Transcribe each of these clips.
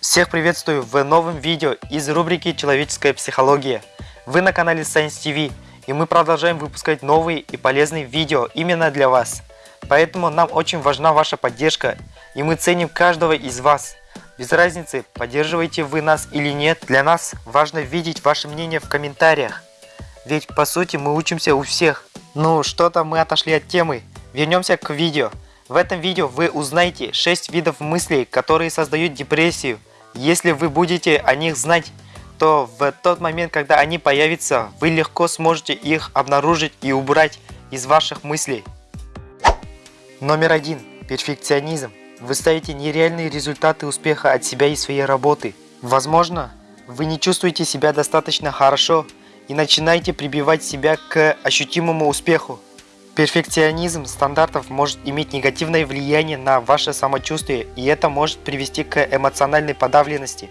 Всех приветствую в новом видео из рубрики «Человеческая психология». Вы на канале Science TV, и мы продолжаем выпускать новые и полезные видео именно для вас. Поэтому нам очень важна ваша поддержка, и мы ценим каждого из вас. Без разницы, поддерживаете вы нас или нет, для нас важно видеть ваше мнение в комментариях. Ведь по сути мы учимся у всех. Ну что-то мы отошли от темы, вернемся к видео. В этом видео вы узнаете 6 видов мыслей, которые создают депрессию. Если вы будете о них знать, то в тот момент, когда они появятся, вы легко сможете их обнаружить и убрать из ваших мыслей. Номер один. Перфекционизм. Вы ставите нереальные результаты успеха от себя и своей работы. Возможно, вы не чувствуете себя достаточно хорошо и начинаете прибивать себя к ощутимому успеху. Перфекционизм стандартов может иметь негативное влияние на ваше самочувствие, и это может привести к эмоциональной подавленности,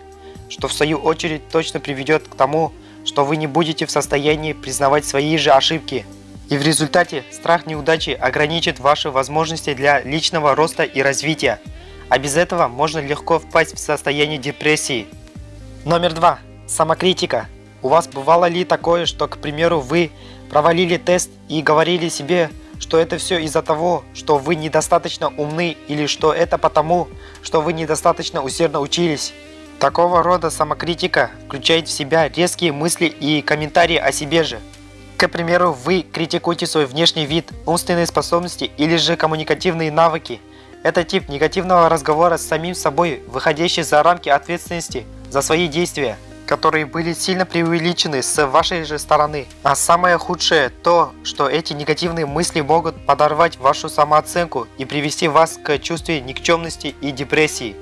что в свою очередь точно приведет к тому, что вы не будете в состоянии признавать свои же ошибки. И в результате страх неудачи ограничит ваши возможности для личного роста и развития, а без этого можно легко впасть в состояние депрессии. Номер два. Самокритика. У вас бывало ли такое, что, к примеру, вы провалили тест и говорили себе, что это все из-за того, что вы недостаточно умны или что это потому, что вы недостаточно усердно учились. Такого рода самокритика включает в себя резкие мысли и комментарии о себе же. К примеру, вы критикуете свой внешний вид, умственные способности или же коммуникативные навыки. Это тип негативного разговора с самим собой, выходящий за рамки ответственности за свои действия которые были сильно преувеличены с вашей же стороны. А самое худшее то, что эти негативные мысли могут подорвать вашу самооценку и привести вас к чувству никчемности и депрессии.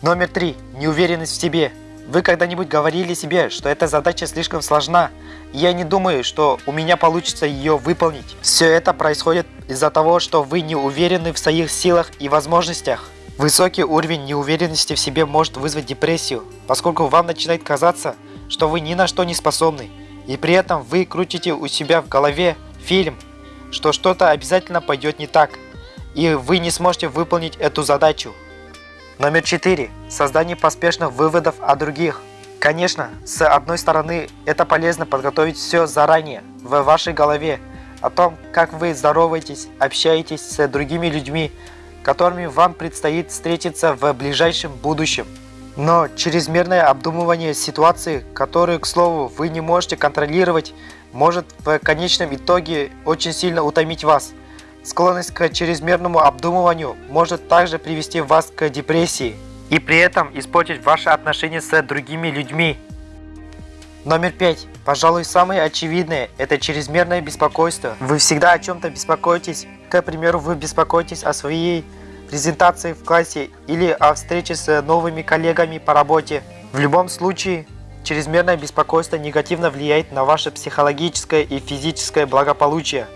Номер три. Неуверенность в себе. Вы когда-нибудь говорили себе, что эта задача слишком сложна, и я не думаю, что у меня получится ее выполнить. Все это происходит из-за того, что вы не уверены в своих силах и возможностях. Высокий уровень неуверенности в себе может вызвать депрессию, поскольку вам начинает казаться, что вы ни на что не способны, и при этом вы крутите у себя в голове фильм, что что-то обязательно пойдет не так, и вы не сможете выполнить эту задачу. Номер 4. Создание поспешных выводов о других. Конечно, с одной стороны, это полезно подготовить все заранее в вашей голове о том, как вы здороваетесь, общаетесь с другими людьми, которыми вам предстоит встретиться в ближайшем будущем. Но чрезмерное обдумывание ситуации, которую, к слову, вы не можете контролировать, может в конечном итоге очень сильно утомить вас. Склонность к чрезмерному обдумыванию может также привести вас к депрессии и при этом испортить ваши отношения с другими людьми. Номер пять. Пожалуй, самое очевидное – это чрезмерное беспокойство. Вы всегда о чем-то беспокоитесь. К примеру, вы беспокоитесь о своей презентации в классе или о встрече с новыми коллегами по работе. В любом случае, чрезмерное беспокойство негативно влияет на ваше психологическое и физическое благополучие,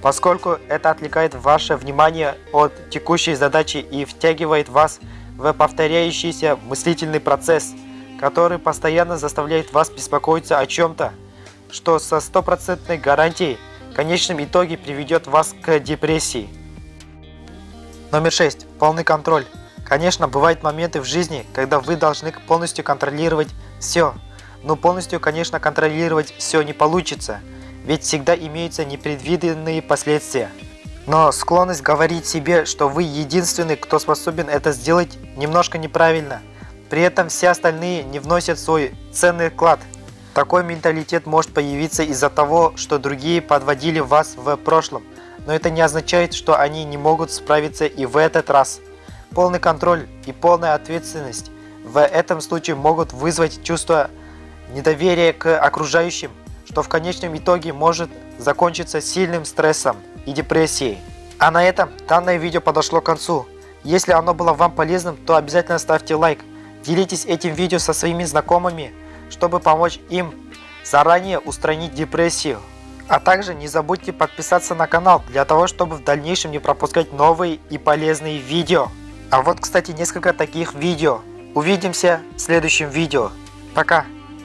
поскольку это отвлекает ваше внимание от текущей задачи и втягивает вас в повторяющийся мыслительный процесс – который постоянно заставляет вас беспокоиться о чем-то, что со стопроцентной гарантией в конечном итоге приведет вас к депрессии. Номер 6. Полный контроль. Конечно, бывают моменты в жизни, когда вы должны полностью контролировать все. Но полностью, конечно, контролировать все не получится, ведь всегда имеются непредвиденные последствия. Но склонность говорить себе, что вы единственный, кто способен это сделать, немножко неправильно – при этом все остальные не вносят свой ценный вклад. Такой менталитет может появиться из-за того, что другие подводили вас в прошлом, но это не означает, что они не могут справиться и в этот раз. Полный контроль и полная ответственность в этом случае могут вызвать чувство недоверия к окружающим, что в конечном итоге может закончиться сильным стрессом и депрессией. А на этом данное видео подошло к концу. Если оно было вам полезным, то обязательно ставьте лайк. Делитесь этим видео со своими знакомыми, чтобы помочь им заранее устранить депрессию. А также не забудьте подписаться на канал, для того, чтобы в дальнейшем не пропускать новые и полезные видео. А вот, кстати, несколько таких видео. Увидимся в следующем видео. Пока!